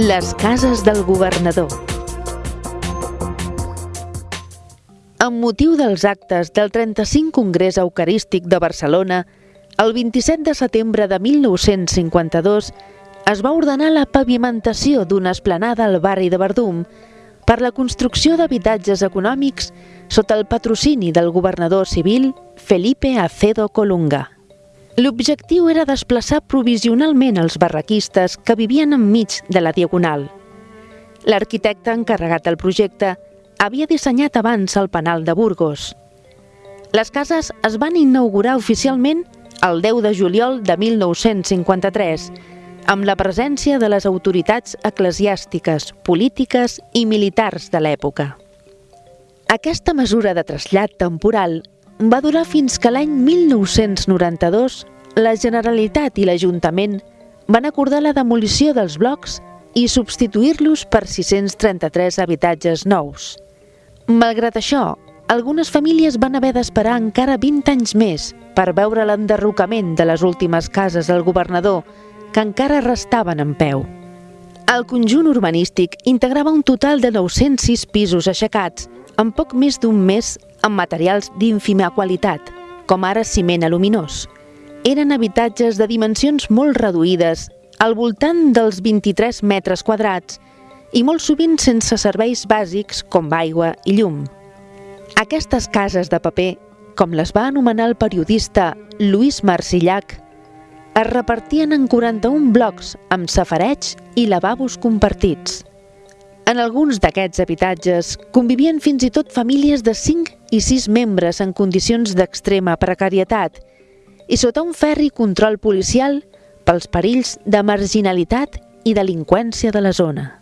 Les cases del governador. Amb motiu dels actes del 35 Congrés Eucarístic de Barcelona, el 27 de setembre de 1952 es va ordenar la pavimentació d'una esplanada al barri de Verdum per la construcció d'habitatges econòmics sota el patrocini del governador civil Felipe Acedo Colunga. L'objectiu era desplaçar provisionalment els barraquistes que vivien enmig de la Diagonal. L'arquitecte encarregat del projecte havia dissenyat abans el penal de Burgos. Les cases es van inaugurar oficialment el 10 de juliol de 1953, amb la presència de les autoritats eclesiàstiques, polítiques i militars de l'època. Aquesta mesura de trasllat temporal va durar fins que l'any 1992 la Generalitat i l'Ajuntament van acordar la demolició dels blocs i substituir-los per 633 habitatges nous. Malgrat això, algunes famílies van haver d'esperar encara 20 anys més per veure l'enderrocament de les últimes cases del governador, que encara restaven en peu. El conjunt urbanístic integrava un total de 906 pisos aixecats en poc més d'un mes amb materials d'ínfima qualitat, com ara ciment aluminós. Eren habitatges de dimensions molt reduïdes, al voltant dels 23 metres quadrats, i molt sovint sense serveis bàsics com aigua i llum. Aquestes cases de paper, com les va anomenar el periodista Lluís Marcillac, es repartien en 41 blocs amb safareig i lavabos compartits. En alguns d'aquests habitatges convivien fins i tot famílies de 5 i 6 membres en condicions d'extrema precarietat i sota un ferri control policial pels perills de marginalitat i delinqüència de la zona.